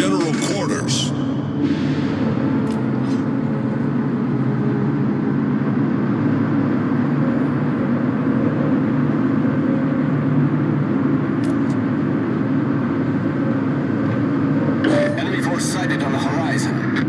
general quarters. Enemy force sighted on the horizon.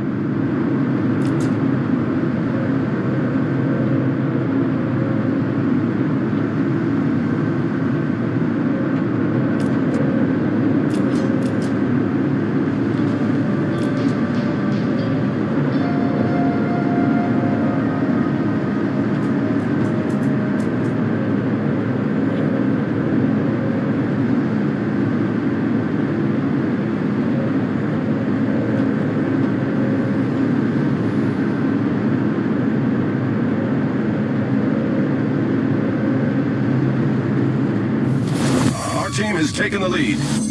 Our team has taken the lead.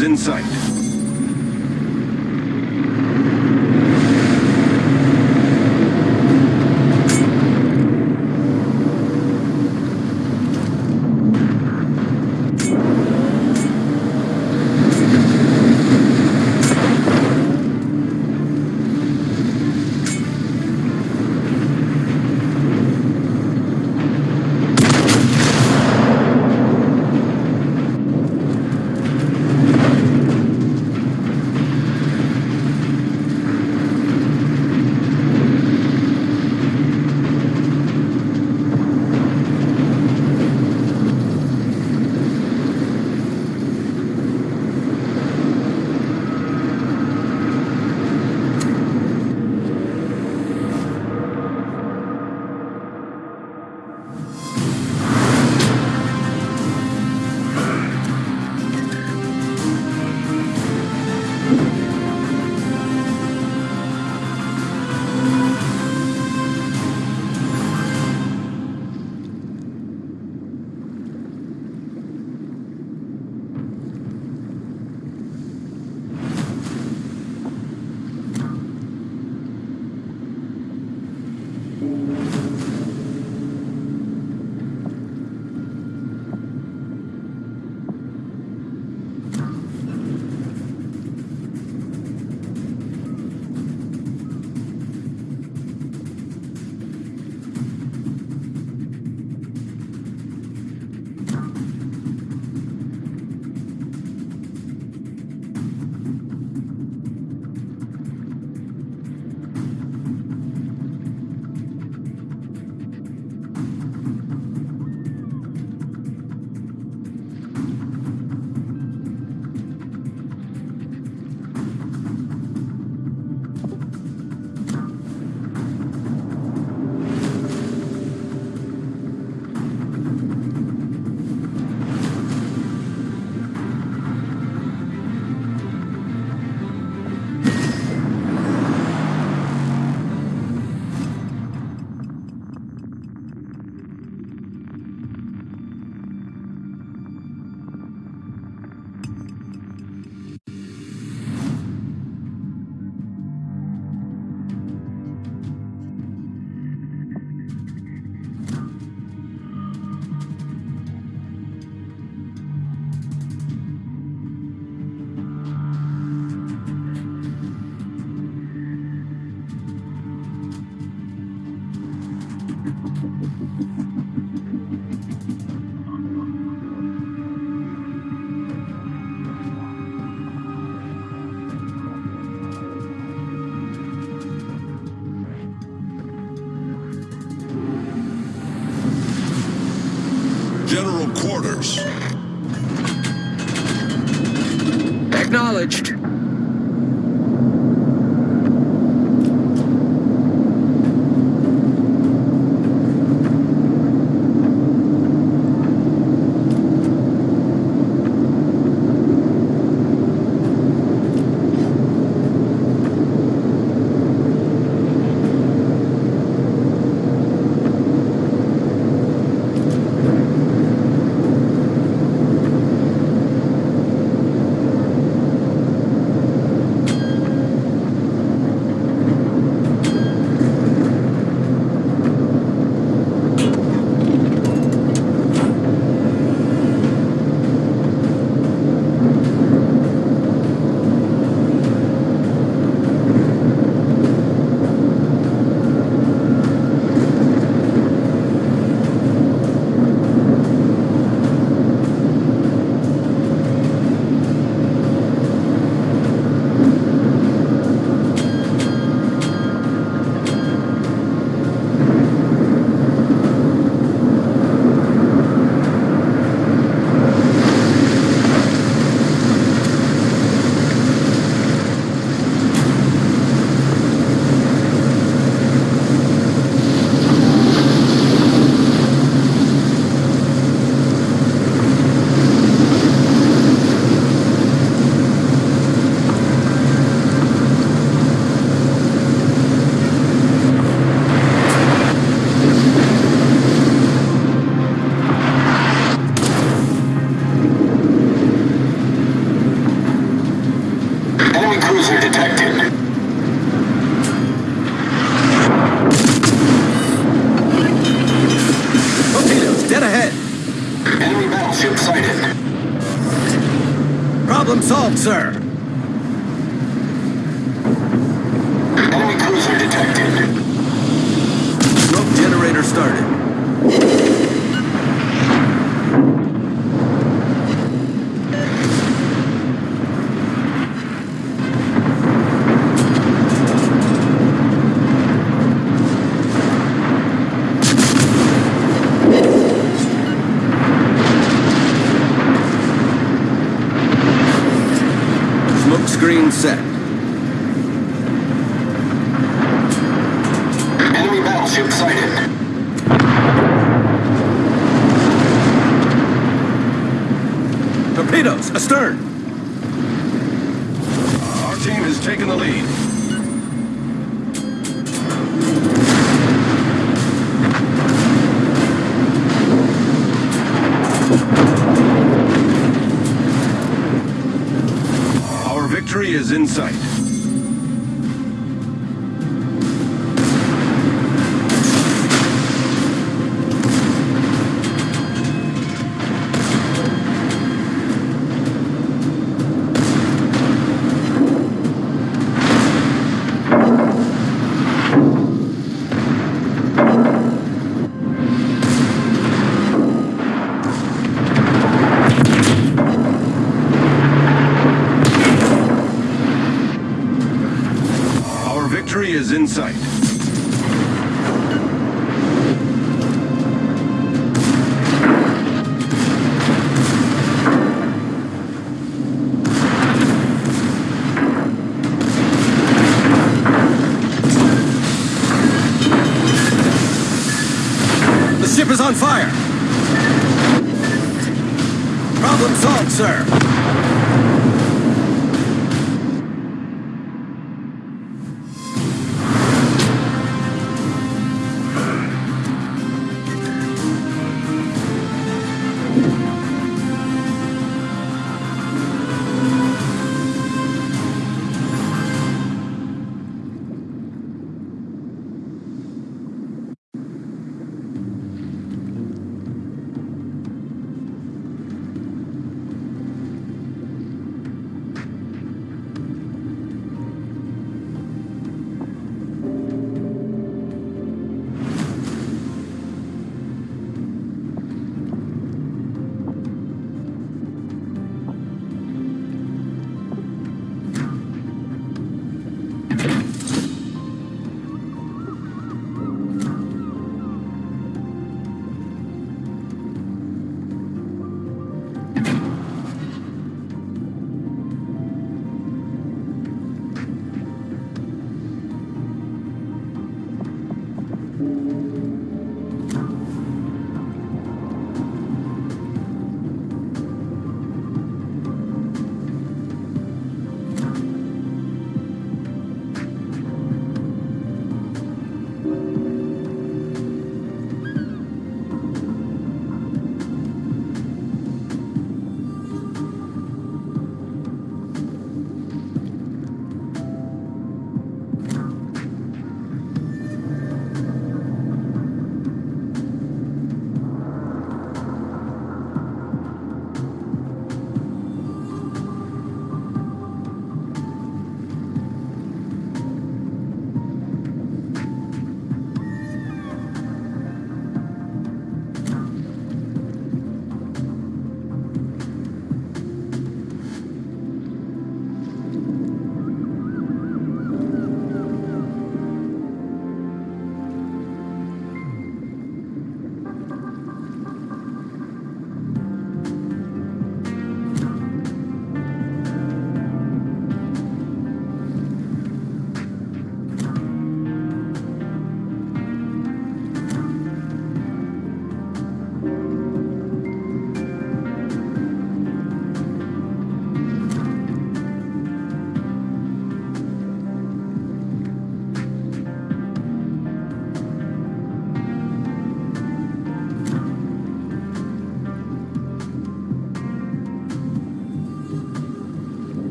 Is in sight. Dead ahead. Enemy battleship sighted. Problem solved, sir. Enemy cruiser detected. Smoke generator started. Smoke screen set. Enemy battleship sighted. Torpedoes, astern. Our team has taken the lead. Our victory is in sight.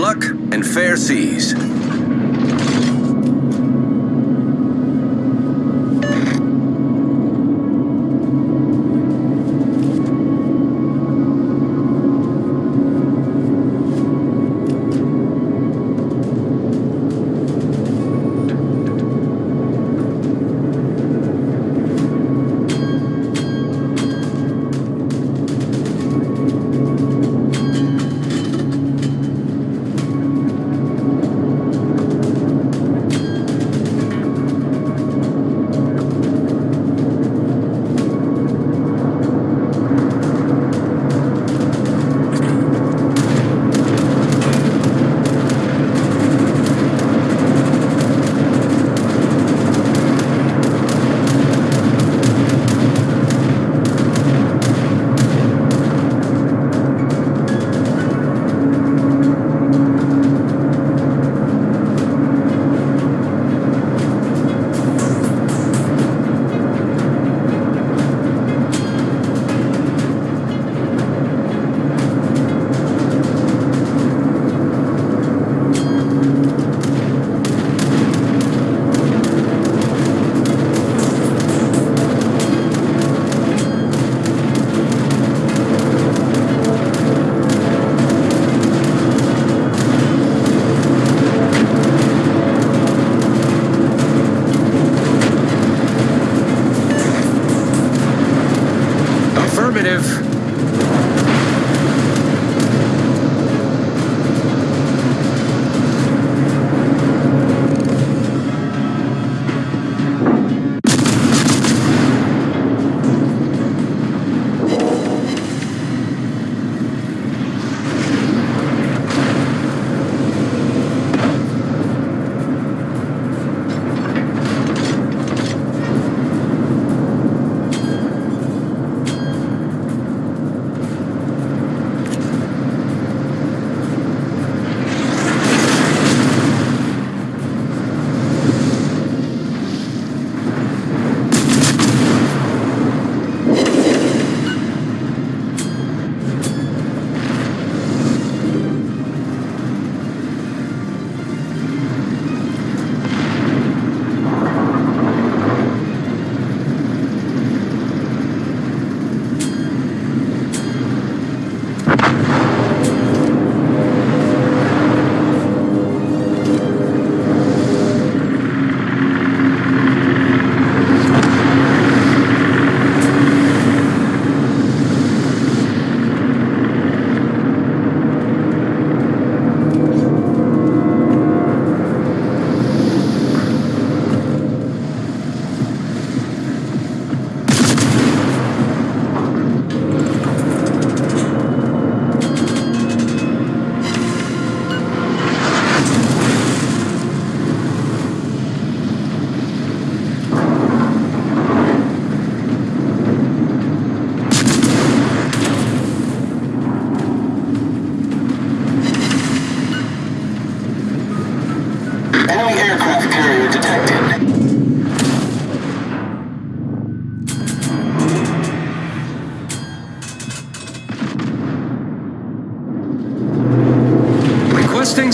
Luck and fair seas.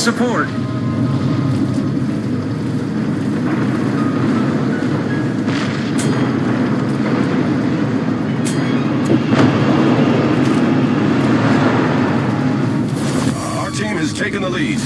Support. Our team has taken the lead.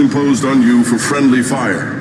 Imposed on you for friendly fire.